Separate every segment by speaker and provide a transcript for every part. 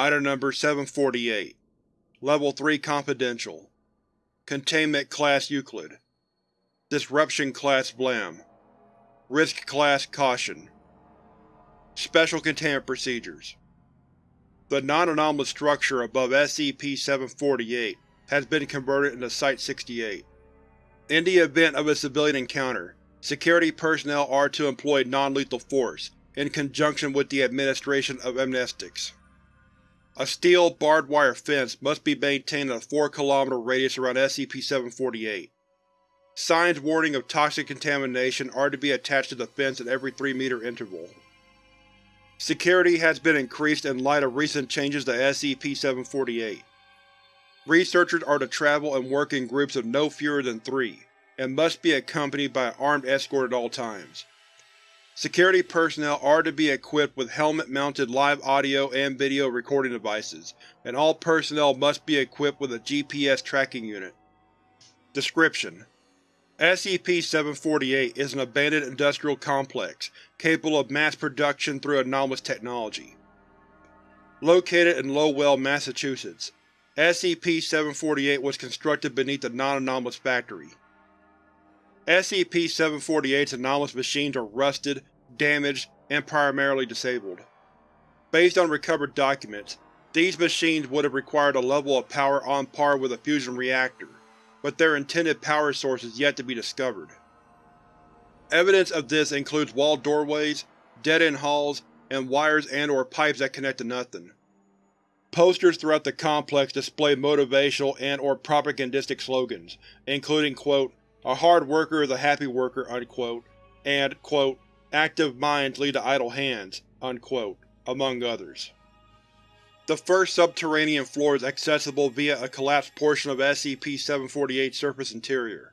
Speaker 1: Item Number 748 Level 3 Confidential. Containment Class Euclid. Disruption Class Vlam. Risk Class Caution. Special Containment Procedures. The non-anomalous structure above SCP-748 has been converted into Site-68. In the event of a civilian encounter, security personnel are to employ non-lethal force, in conjunction with the administration of amnestics. A steel, barbed wire fence must be maintained in a 4 km radius around SCP-748. Signs warning of toxic contamination are to be attached to the fence at every 3 meter interval. Security has been increased in light of recent changes to SCP-748. Researchers are to travel and work in groups of no fewer than three, and must be accompanied by an armed escort at all times. Security personnel are to be equipped with helmet-mounted live audio and video recording devices, and all personnel must be equipped with a GPS tracking unit. Description: SCP-748 is an abandoned industrial complex capable of mass production through anomalous technology. Located in Lowell, Massachusetts, SCP-748 was constructed beneath a non-anomalous factory. SCP-748's anomalous machines are rusted, damaged, and primarily disabled. Based on recovered documents, these machines would have required a level of power on par with a fusion reactor, but their intended power source is yet to be discovered. Evidence of this includes wall doorways, dead-end halls, and wires and or pipes that connect to nothing. Posters throughout the complex display motivational and or propagandistic slogans, including quote, a hard worker is a happy worker, unquote, and quote, active minds lead to idle hands, unquote, among others. The first subterranean floor is accessible via a collapsed portion of SCP-748's surface interior.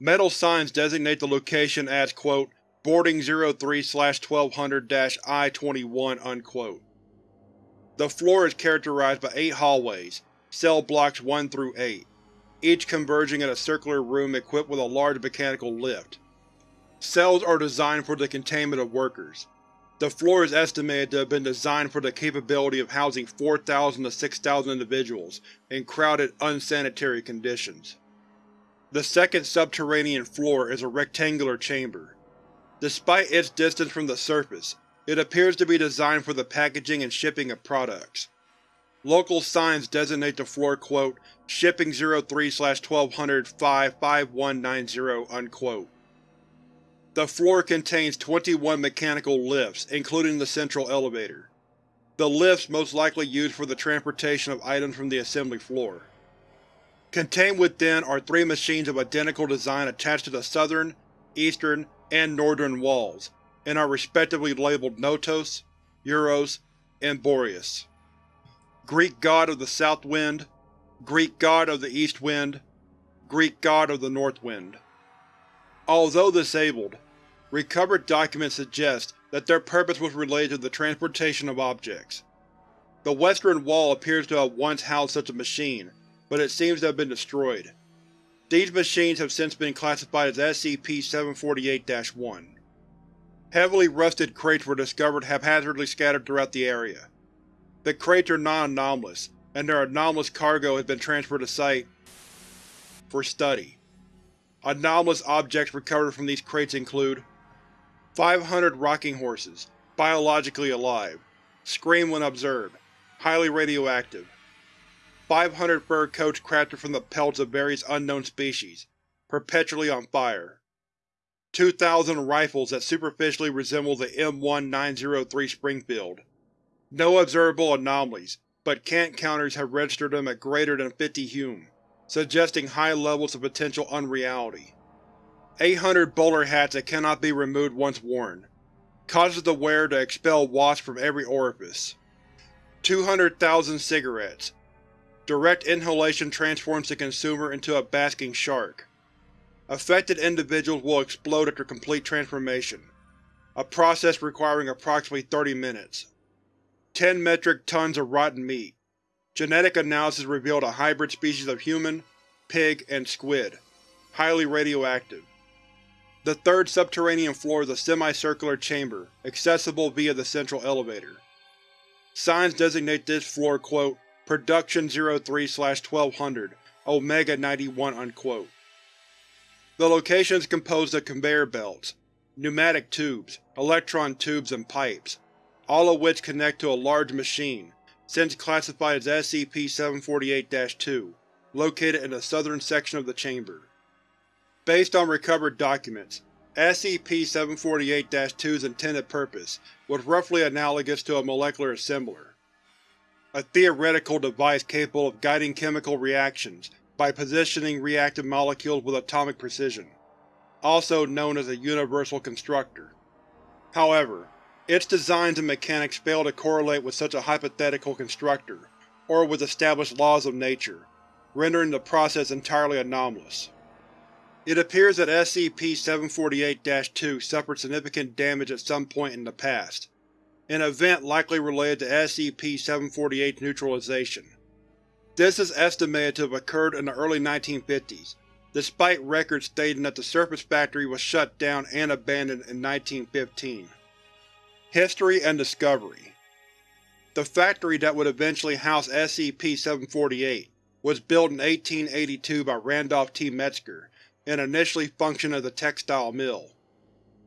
Speaker 1: Metal signs designate the location as quote, Boarding 03-1200-I-21, unquote. The floor is characterized by eight hallways, cell blocks 1 through 8, each converging in a circular room equipped with a large mechanical lift. Cells are designed for the containment of workers. The floor is estimated to have been designed for the capability of housing 4,000 to 6,000 individuals in crowded, unsanitary conditions. The second subterranean floor is a rectangular chamber. Despite its distance from the surface, it appears to be designed for the packaging and shipping of products. Local signs designate the floor quote, Shipping 03-1200-55190, unquote. The floor contains 21 mechanical lifts, including the central elevator. The lifts most likely used for the transportation of items from the assembly floor. Contained within are three machines of identical design attached to the southern, eastern, and northern walls, and are respectively labeled Notos, Euros, and Boreas. Greek god of the south wind, Greek god of the east wind, Greek god of the north wind. Although disabled, recovered documents suggest that their purpose was related to the transportation of objects. The western wall appears to have once housed such a machine, but it seems to have been destroyed. These machines have since been classified as SCP-748-1. Heavily rusted crates were discovered haphazardly scattered throughout the area. The crates are non-anomalous, and their anomalous cargo has been transferred to Site for study. Anomalous objects recovered from these crates include 500 rocking horses, biologically alive, scream when observed, highly radioactive. 500 fur coats crafted from the pelts of various unknown species, perpetually on fire. 2,000 rifles that superficially resemble the M1903 Springfield. No observable anomalies, but Kant counters have registered them at greater than 50 Hume, suggesting high levels of potential unreality. 800 bowler hats that cannot be removed once worn. Causes the wearer to expel wasps from every orifice. 200,000 cigarettes. Direct inhalation transforms the consumer into a basking shark. Affected individuals will explode after complete transformation, a process requiring approximately 30 minutes. 10 metric tons of rotten meat. Genetic analysis revealed a hybrid species of human, pig, and squid, highly radioactive. The third subterranean floor is a semicircular chamber, accessible via the central elevator. Signs designate this floor, quote, Production 03-1200, Omega 91, unquote. The location is composed of conveyor belts, pneumatic tubes, electron tubes, and pipes, all of which connect to a large machine, since classified as SCP-748-2, located in the southern section of the chamber. Based on recovered documents, SCP-748-2's intended purpose was roughly analogous to a molecular assembler, a theoretical device capable of guiding chemical reactions by positioning reactive molecules with atomic precision, also known as a universal constructor. However, its designs and mechanics fail to correlate with such a hypothetical constructor, or with established laws of nature, rendering the process entirely anomalous. It appears that SCP-748-2 suffered significant damage at some point in the past, an event likely related to SCP-748's neutralization. This is estimated to have occurred in the early 1950s, despite records stating that the surface factory was shut down and abandoned in 1915. History and Discovery The factory that would eventually house SCP-748 was built in 1882 by Randolph T. Metzger and initially functioned as a textile mill.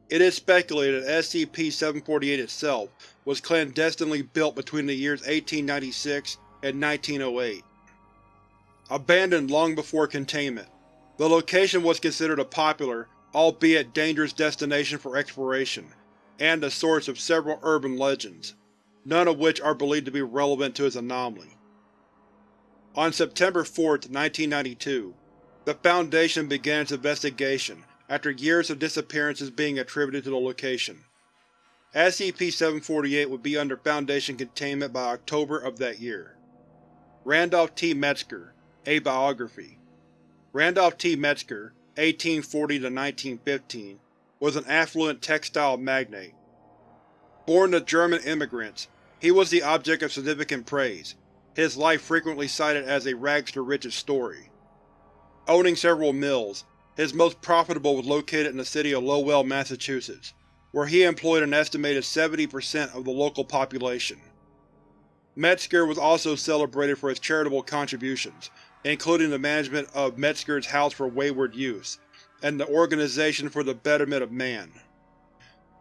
Speaker 1: It is speculated that SCP-748 itself was clandestinely built between the years 1896 and 1908. Abandoned long before containment, the location was considered a popular, albeit dangerous destination for exploration, and the source of several urban legends, none of which are believed to be relevant to its anomaly. On September 4, 1992, the Foundation began its investigation after years of disappearances being attributed to the location. SCP-748 would be under Foundation containment by October of that year. Randolph T. Metzger, A Biography Randolph T. Metzger, 1840–1915, was an affluent textile magnate. Born to German immigrants, he was the object of significant praise, his life frequently cited as a rags-to-riches story. Owning several mills, his most profitable was located in the city of Lowell, Massachusetts, where he employed an estimated 70% of the local population. Metzger was also celebrated for his charitable contributions, including the management of Metzger's House for Wayward Youths and the Organization for the Betterment of Man.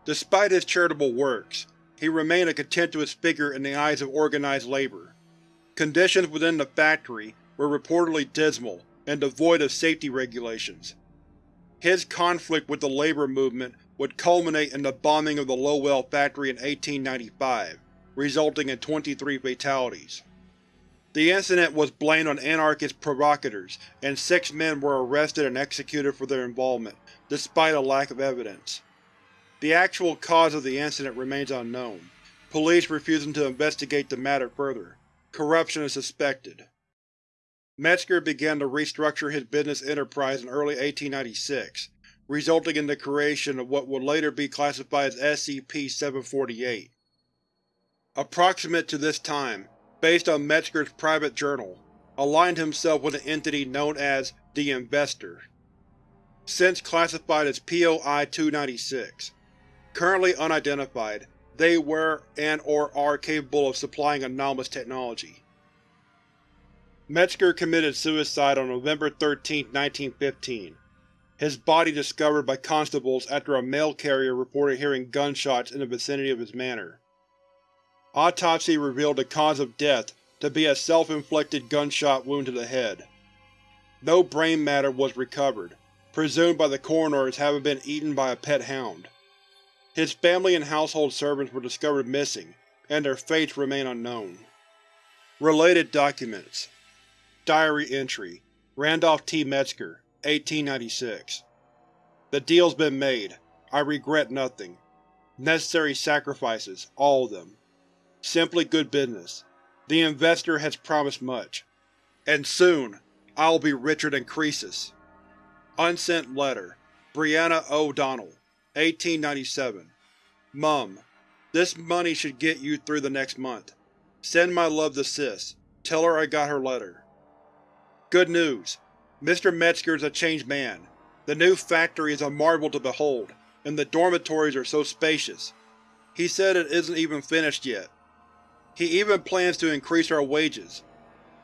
Speaker 1: Despite his charitable works, he remained a contemptuous figure in the eyes of organized labor. Conditions within the factory were reportedly dismal and devoid of safety regulations. His conflict with the labor movement would culminate in the bombing of the Lowell factory in 1895, resulting in 23 fatalities. The incident was blamed on anarchist provocateurs, and six men were arrested and executed for their involvement, despite a lack of evidence. The actual cause of the incident remains unknown, police refusing to investigate the matter further. Corruption is suspected. Metzger began to restructure his business enterprise in early 1896, resulting in the creation of what would later be classified as SCP-748. Approximate to this time, based on Metzger's private journal, aligned himself with an entity known as the Investor. Since classified as POI-296. Currently unidentified, they were and or are capable of supplying anomalous technology. Metzger committed suicide on November 13, 1915. His body discovered by constables after a mail carrier reported hearing gunshots in the vicinity of his manor. Autopsy revealed the cause of death to be a self-inflicted gunshot wound to the head. No brain matter was recovered, presumed by the coroner as having been eaten by a pet hound. His family and household servants were discovered missing, and their fates remain unknown. Related Documents Diary entry Randolph T. Metzger, 1896 The deal's been made. I regret nothing. Necessary sacrifices, all of them. Simply good business. The investor has promised much. And soon, I'll be richer than Croesus. Unsent Letter Brianna O'Donnell, 1897 Mum, this money should get you through the next month. Send my love to Sis. Tell her I got her letter. Good news. Mr. Metzger is a changed man. The new factory is a marvel to behold, and the dormitories are so spacious. He said it isn't even finished yet. He even plans to increase our wages.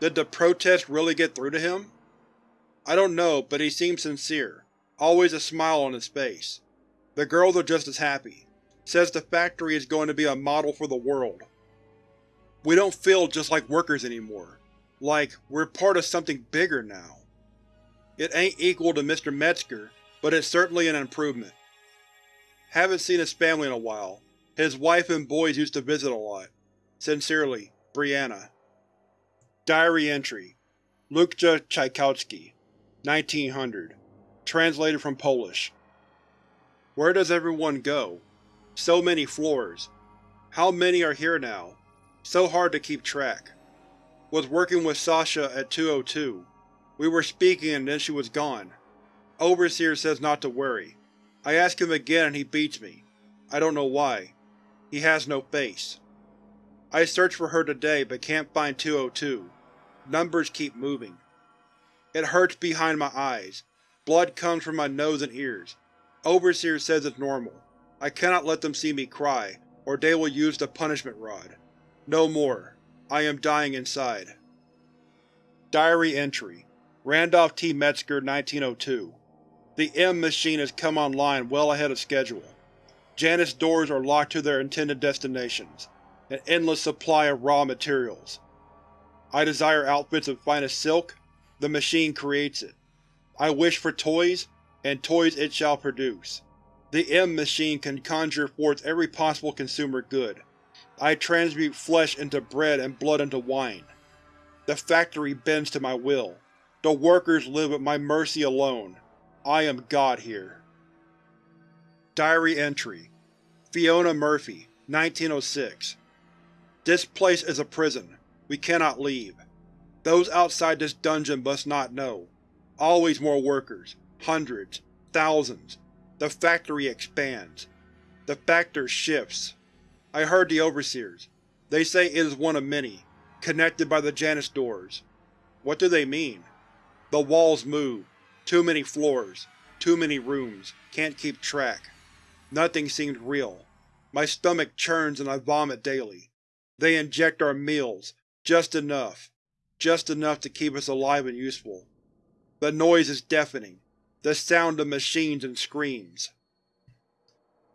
Speaker 1: Did the protest really get through to him? I don't know, but he seems sincere, always a smile on his face. The girls are just as happy. Says the factory is going to be a model for the world. We don't feel just like workers anymore. Like, we're part of something bigger now. It ain't equal to Mr. Metzger, but it's certainly an improvement. Haven't seen his family in a while. His wife and boys used to visit a lot. Sincerely, Brianna. Diary entry Lukja Tchaikowski, 1900. Translated from Polish. Where does everyone go? So many floors. How many are here now? So hard to keep track. Was working with Sasha at 202. We were speaking and then she was gone. Overseer says not to worry. I ask him again and he beats me. I don't know why. He has no face. I searched for her today but can't find 202. Numbers keep moving. It hurts behind my eyes. Blood comes from my nose and ears. Overseer says it's normal. I cannot let them see me cry, or they will use the punishment rod. No more. I am dying inside. Diary entry Randolph T. Metzger 1902 The M machine has come online well ahead of schedule. Janus doors are locked to their intended destinations, an endless supply of raw materials. I desire outfits of finest silk, the machine creates it. I wish for toys, and toys it shall produce. The M machine can conjure forth every possible consumer good, I transmute flesh into bread and blood into wine. The factory bends to my will. The workers live at my mercy alone. I am God here. Diary entry Fiona Murphy, 1906 This place is a prison. We cannot leave. Those outside this dungeon must not know. Always more workers. Hundreds. Thousands. The factory expands. The factor shifts. I heard the Overseers. They say it is one of many, connected by the Janus doors. What do they mean? The walls move. Too many floors. Too many rooms. Can't keep track. Nothing seems real. My stomach churns and I vomit daily. They inject our meals. Just enough. Just enough to keep us alive and useful. The noise is deafening. The sound of machines and screams.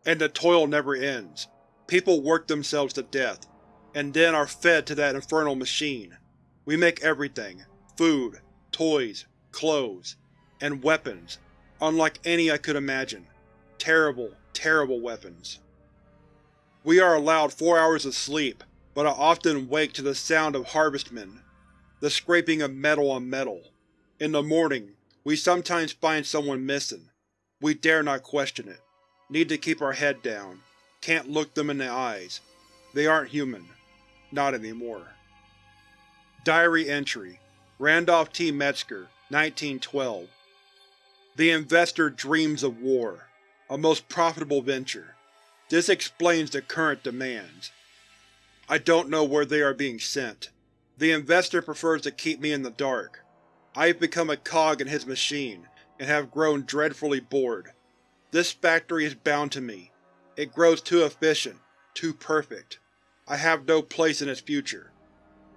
Speaker 1: And the toil never ends. People work themselves to death, and then are fed to that infernal machine. We make everything food, toys, clothes, and weapons, unlike any I could imagine. Terrible, terrible weapons. We are allowed four hours of sleep, but I often wake to the sound of harvestmen, the scraping of metal on metal. In the morning, we sometimes find someone missing. We dare not question it. Need to keep our head down. Can't look them in the eyes. They aren't human. Not anymore. Diary entry Randolph T. Metzger, 1912 The investor dreams of war. A most profitable venture. This explains the current demands. I don't know where they are being sent. The investor prefers to keep me in the dark. I have become a cog in his machine, and have grown dreadfully bored. This factory is bound to me, it grows too efficient, too perfect. I have no place in its future.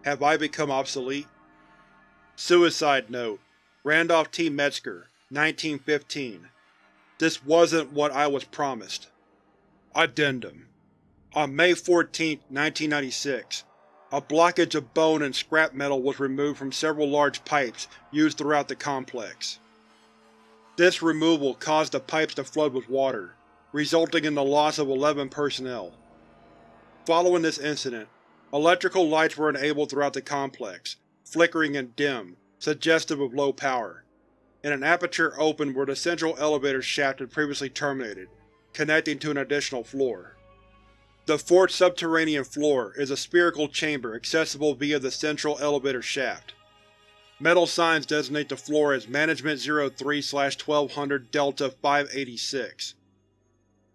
Speaker 1: Have I become obsolete? Suicide Note Randolph T. Metzger, 1915 This wasn't what I was promised. Addendum On May 14, 1996, a blockage of bone and scrap metal was removed from several large pipes used throughout the complex. This removal caused the pipes to flood with water, resulting in the loss of 11 personnel. Following this incident, electrical lights were enabled throughout the complex, flickering and dim, suggestive of low power, and an aperture opened where the central elevator shaft had previously terminated, connecting to an additional floor. The fourth subterranean floor is a spherical chamber accessible via the central elevator shaft. Metal signs designate the floor as Management 03-1200 Delta 586.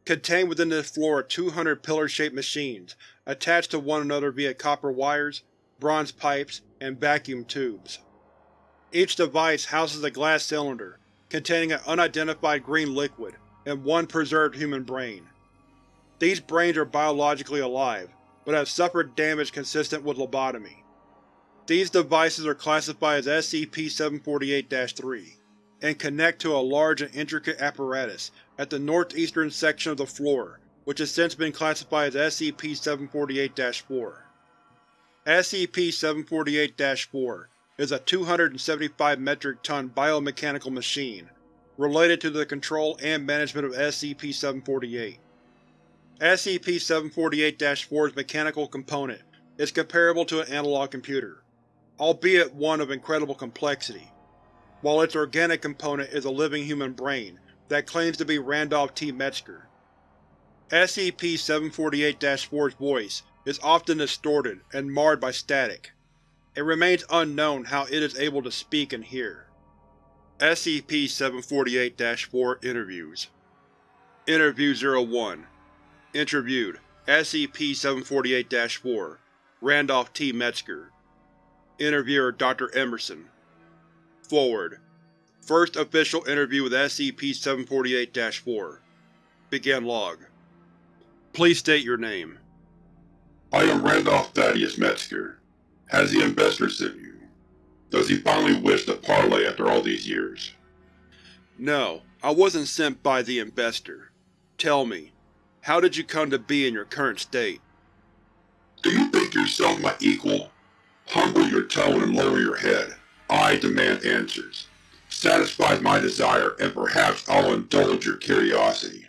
Speaker 1: Contained within this floor are 200 pillar-shaped machines, attached to one another via copper wires, bronze pipes, and vacuum tubes. Each device houses a glass cylinder, containing an unidentified green liquid, and one preserved human brain. These brains are biologically alive, but have suffered damage consistent with lobotomy. These devices are classified as SCP-748-3 and connect to a large and intricate apparatus at the northeastern section of the floor, which has since been classified as SCP-748-4. SCP-748-4 is a 275 metric ton biomechanical machine related to the control and management of SCP-748. SCP-748-4's mechanical component is comparable to an analog computer, albeit one of incredible complexity, while its organic component is a living human brain that claims to be Randolph T. Metzger. SCP-748-4's voice is often distorted and marred by static. It remains unknown how it is able to speak and hear. SCP-748-4 Interviews Interview 01 Interviewed SCP-748-4 Randolph T. Metzger Interviewer Dr. Emerson Foreword First official interview with SCP-748-4 Begin log Please state your name.
Speaker 2: I am Randolph Thaddeus Metzger. Has the investor sent you? Does he finally wish to parlay after all these years?
Speaker 1: No, I wasn't sent by the investor. Tell me, how did you come to be in your current state?
Speaker 2: Do you think yourself my equal? Humble your tone and lower your head. I demand answers. Satisfy my desire, and perhaps I'll indulge your curiosity.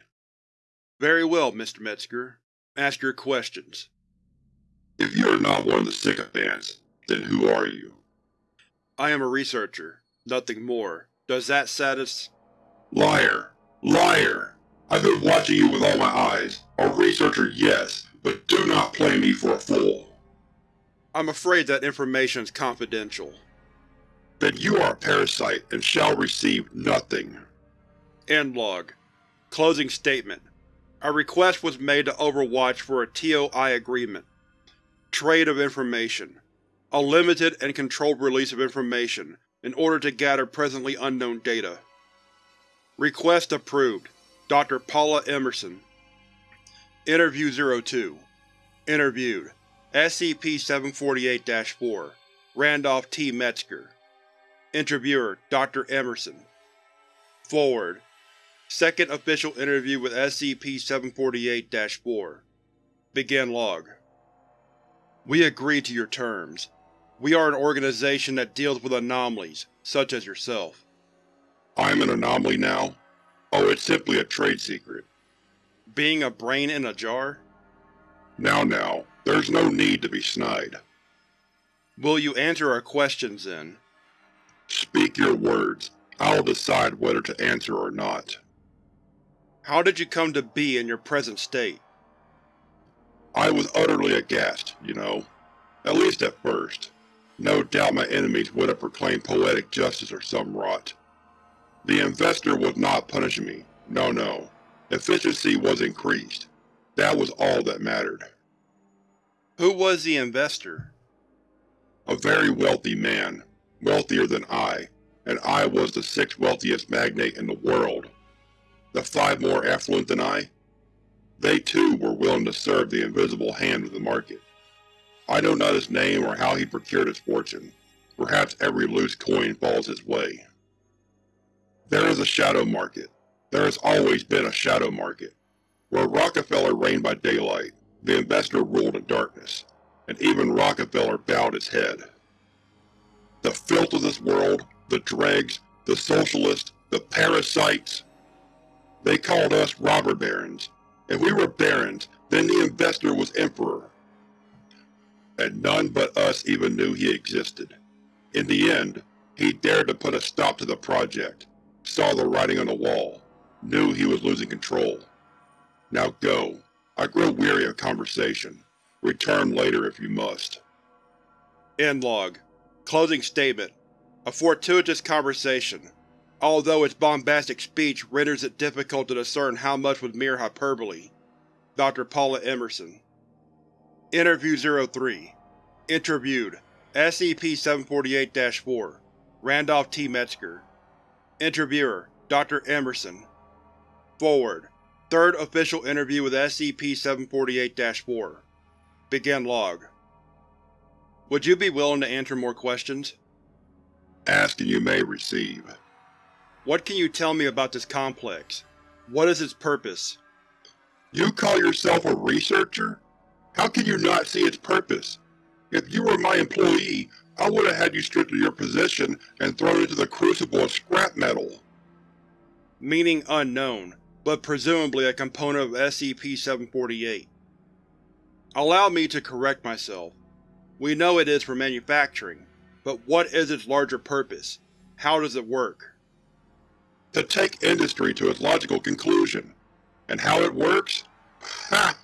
Speaker 1: Very well, Mr. Metzger. Ask your questions.
Speaker 2: If you are not one of the sycophants, then who are you?
Speaker 1: I am a researcher, nothing more. Does that satis-
Speaker 2: Liar! Liar! I've been watching you with all my eyes. A researcher, yes, but do not play me for a fool.
Speaker 1: I'm afraid that information is confidential.
Speaker 2: Then you are a parasite and shall receive nothing.
Speaker 1: End log. Closing statement. A request was made to Overwatch for a TOI agreement. Trade of information a limited and controlled release of information in order to gather presently unknown data. Request approved. Dr. Paula Emerson Interview 02 Interviewed SCP-748-4 Randolph T. Metzger Interviewer Dr. Emerson Foreword Second official interview with SCP-748-4 Begin log We agree to your terms. We are an organization that deals with anomalies, such as yourself.
Speaker 2: I'm an anomaly now? Oh, it's simply a trade secret.
Speaker 1: Being a brain in a jar?
Speaker 2: Now now, there's no need to be snide.
Speaker 1: Will you answer our questions, then?
Speaker 2: Speak your words. I'll decide whether to answer or not.
Speaker 1: How did you come to be in your present state?
Speaker 2: I was utterly aghast, you know. At least at first. No doubt my enemies would have proclaimed poetic justice or some rot. The investor was not punishing me. No, no. Efficiency was increased. That was all that mattered.
Speaker 1: Who was the investor?
Speaker 2: A very wealthy man. Wealthier than I, and I was the sixth wealthiest magnate in the world. The five more affluent than I? They too were willing to serve the invisible hand of the market. I know not his name or how he procured his fortune. Perhaps every loose coin falls his way. There is a shadow market. There has always been a shadow market. Where Rockefeller reigned by daylight, the investor ruled in darkness, and even Rockefeller bowed his head. The filth of this world, the dregs, the socialists, the parasites. They called us robber barons. If we were barons, then the investor was emperor and none but us even knew he existed. In the end, he dared to put a stop to the project, saw the writing on the wall, knew he was losing control. Now go. I grow weary of conversation. Return later if you must.
Speaker 1: End log. Closing statement. A fortuitous conversation, although its bombastic speech renders it difficult to discern how much was mere hyperbole. Dr. Paula Emerson Interview 03 Interviewed SCP-748-4 Randolph T. Metzger Interviewer Dr. Emerson Foreword Third official interview with SCP-748-4 Begin log. Would you be willing to answer more questions?
Speaker 2: Ask and you may receive.
Speaker 1: What can you tell me about this complex? What is its purpose?
Speaker 2: You call yourself a researcher? How can you not see its purpose? If you were my employee, I would have had you stripped of your position and thrown into the crucible of scrap metal.
Speaker 1: Meaning unknown, but presumably a component of SCP-748. Allow me to correct myself. We know it is for manufacturing, but what is its larger purpose? How does it work?
Speaker 2: To take industry to its logical conclusion. And how it works? Ha!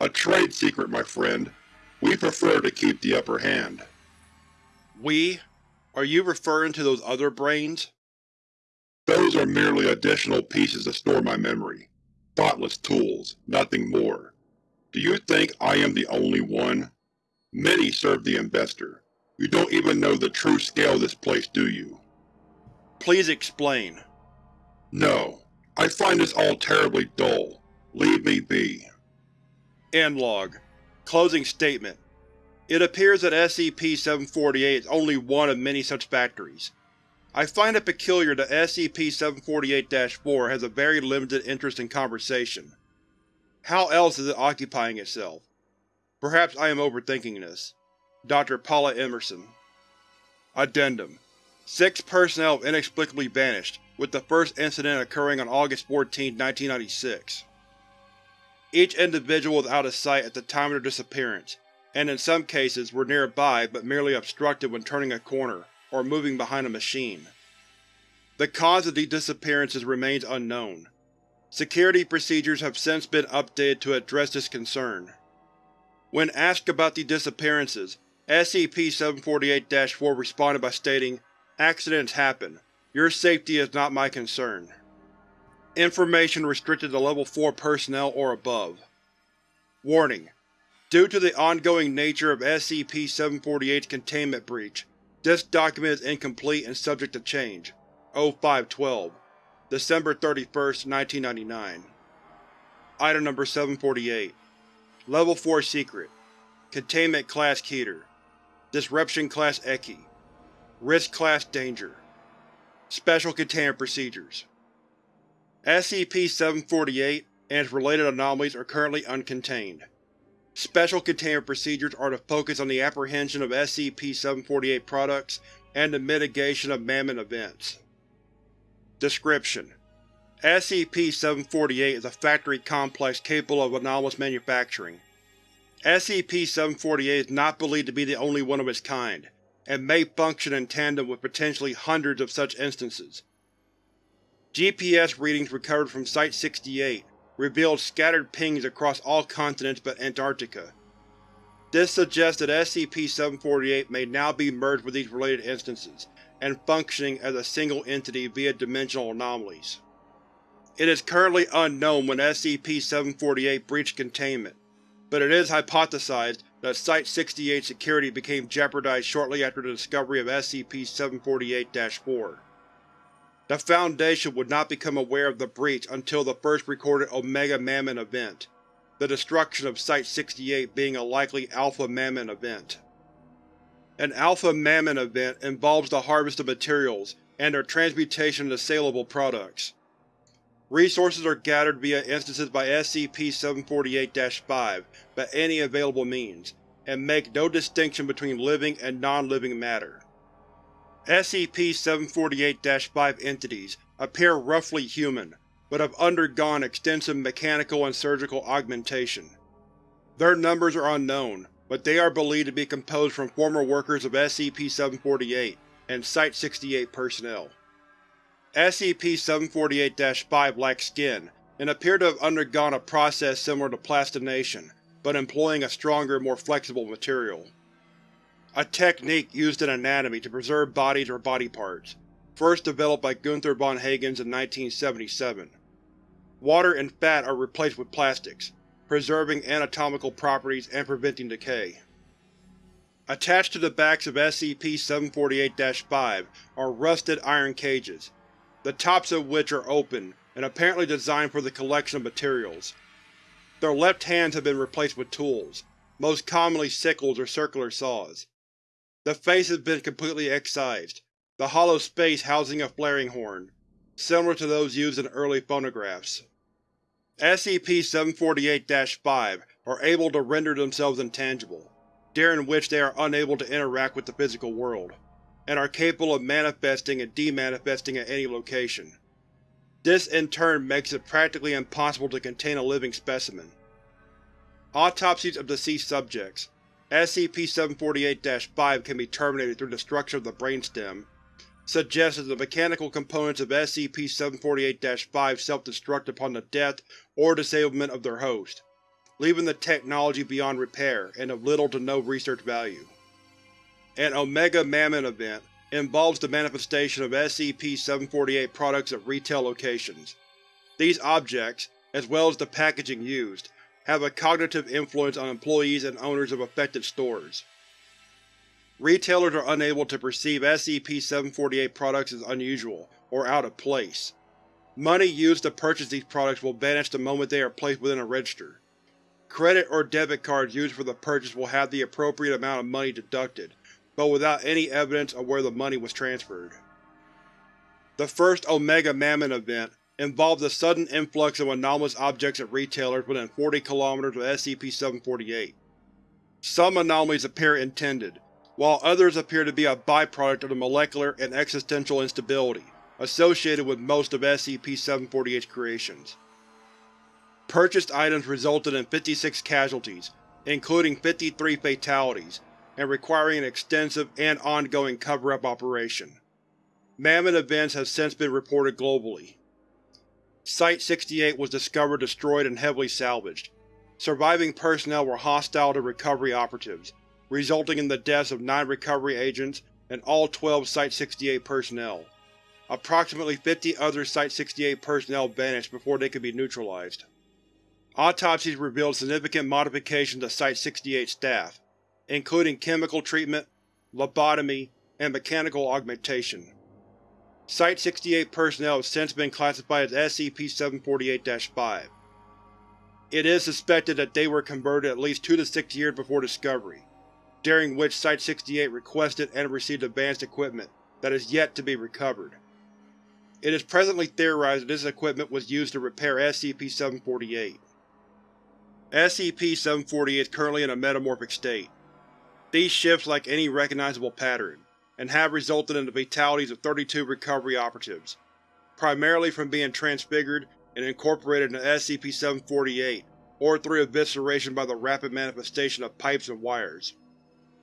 Speaker 2: A trade secret, my friend. We prefer to keep the upper hand.
Speaker 1: We? Are you referring to those other brains?
Speaker 2: Those are merely additional pieces to store my memory. Thoughtless tools, nothing more. Do you think I am the only one? Many serve the investor. You don't even know the true scale of this place, do you?
Speaker 1: Please explain.
Speaker 2: No. I find this all terribly dull. Leave me be.
Speaker 1: End log. Closing statement. It appears that SCP-748 is only one of many such factories. I find it peculiar that SCP-748-4 has a very limited interest in conversation. How else is it occupying itself? Perhaps I am overthinking this. Dr. Paula Emerson Addendum Six personnel have inexplicably vanished, with the first incident occurring on August 14, 1996. Each individual was out of sight at the time of their disappearance, and in some cases were nearby but merely obstructed when turning a corner or moving behind a machine. The cause of these disappearances remains unknown. Security procedures have since been updated to address this concern. When asked about the disappearances, SCP-748-4 responded by stating, Accidents happen. Your safety is not my concern. Information restricted to Level 4 personnel or above. Warning: Due to the ongoing nature of SCP-748's containment breach, this document is incomplete and subject to change. O5-12 December 31, 1999 Item Number 748 Level 4 Secret. Containment Class Keter Disruption Class Ekhi Risk Class Danger. Special Containment Procedures. SCP-748 and its related anomalies are currently uncontained. Special containment procedures are to focus on the apprehension of SCP-748 products and the mitigation of Mammon events. Description: SCP-748 is a factory complex capable of anomalous manufacturing. SCP-748 is not believed to be the only one of its kind, and may function in tandem with potentially hundreds of such instances. GPS readings recovered from Site-68 revealed scattered pings across all continents but Antarctica. This suggests that SCP-748 may now be merged with these related instances, and functioning as a single entity via dimensional anomalies. It is currently unknown when SCP-748 breached containment, but it is hypothesized that Site-68 security became jeopardized shortly after the discovery of SCP-748-4. The Foundation would not become aware of the breach until the first recorded Omega Mammon event, the destruction of Site-68 being a likely Alpha Mammon event. An Alpha Mammon event involves the harvest of materials and their transmutation into saleable products. Resources are gathered via instances by SCP-748-5 by any available means, and make no distinction between living and non-living matter. SCP-748-5 entities appear roughly human, but have undergone extensive mechanical and surgical augmentation. Their numbers are unknown, but they are believed to be composed from former workers of SCP-748 and Site-68 personnel. SCP-748-5 lack skin, and appear to have undergone a process similar to plastination, but employing a stronger, more flexible material. A technique used in anatomy to preserve bodies or body parts, first developed by Gunther von Hagens in 1977. Water and fat are replaced with plastics, preserving anatomical properties and preventing decay. Attached to the backs of SCP-748-5 are rusted iron cages, the tops of which are open and apparently designed for the collection of materials. Their left hands have been replaced with tools, most commonly sickles or circular saws. The face has been completely excised, the hollow space housing a flaring horn, similar to those used in early phonographs. SCP-748-5 are able to render themselves intangible, during which they are unable to interact with the physical world, and are capable of manifesting and demanifesting at any location. This in turn makes it practically impossible to contain a living specimen. Autopsies of deceased subjects SCP-748-5 can be terminated through destruction of the brainstem, suggests that the mechanical components of SCP-748-5 self-destruct upon the death or disablement of their host, leaving the technology beyond repair and of little to no research value. An Omega Mammon event involves the manifestation of SCP-748 products at retail locations. These objects, as well as the packaging used, have a cognitive influence on employees and owners of affected stores. Retailers are unable to perceive SCP-748 products as unusual or out of place. Money used to purchase these products will vanish the moment they are placed within a register. Credit or debit cards used for the purchase will have the appropriate amount of money deducted, but without any evidence of where the money was transferred. The first Omega Mammon event involved the sudden influx of anomalous objects at retailers within 40 km of SCP-748. Some anomalies appear intended, while others appear to be a byproduct of the molecular and existential instability associated with most of SCP-748's creations. Purchased items resulted in 56 casualties, including 53 fatalities, and requiring an extensive and ongoing cover-up operation. Mammon events have since been reported globally. Site-68 was discovered destroyed and heavily salvaged. Surviving personnel were hostile to recovery operatives, resulting in the deaths of nine recovery agents and all 12 Site-68 personnel. Approximately 50 other Site-68 personnel vanished before they could be neutralized. Autopsies revealed significant modifications to Site-68 staff, including chemical treatment, lobotomy, and mechanical augmentation. Site-68 personnel have since been classified as SCP-748-5. It is suspected that they were converted at least two to six years before discovery, during which Site-68 requested and received advanced equipment that is yet to be recovered. It is presently theorized that this equipment was used to repair SCP-748. SCP-748 is currently in a metamorphic state. These shifts lack any recognizable pattern, and have resulted in the fatalities of 32 recovery operatives, primarily from being transfigured and incorporated into SCP-748 or through evisceration by the rapid manifestation of pipes and wires.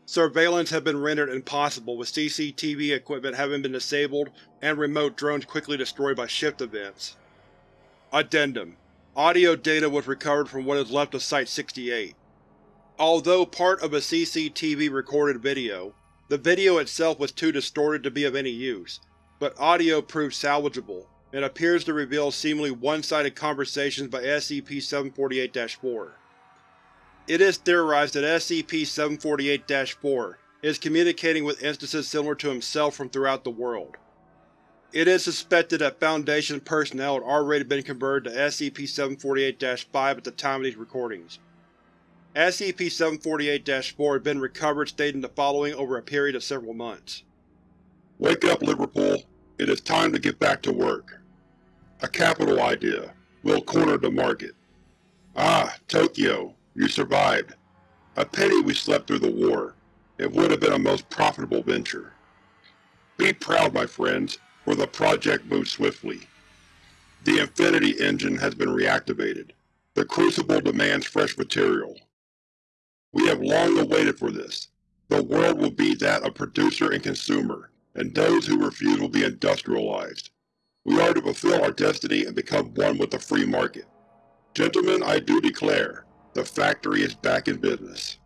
Speaker 1: Surveillance has been rendered impossible with CCTV equipment having been disabled and remote drones quickly destroyed by shift events. Addendum Audio data was recovered from what is left of Site-68. Although part of a CCTV recorded video, the video itself was too distorted to be of any use, but audio proved salvageable, and appears to reveal seemingly one-sided conversations by SCP-748-4. It is theorized that SCP-748-4 is communicating with instances similar to himself from throughout the world. It is suspected that Foundation personnel had already been converted to SCP-748-5 at the time of these recordings. SCP-748-4 had been recovered stating the following over a period of several months.
Speaker 2: Wake up, Liverpool. It is time to get back to work. A capital idea. We'll corner the market. Ah, Tokyo, you survived. A pity we slept through the war. It would have been a most profitable venture. Be proud, my friends, for the project moves swiftly. The Infinity engine has been reactivated. The Crucible demands fresh material. We have long awaited for this. The world will be that of producer and consumer, and those who refuse will be industrialized. We are to fulfill our destiny and become one with the free market. Gentlemen, I do declare, the factory is back in business.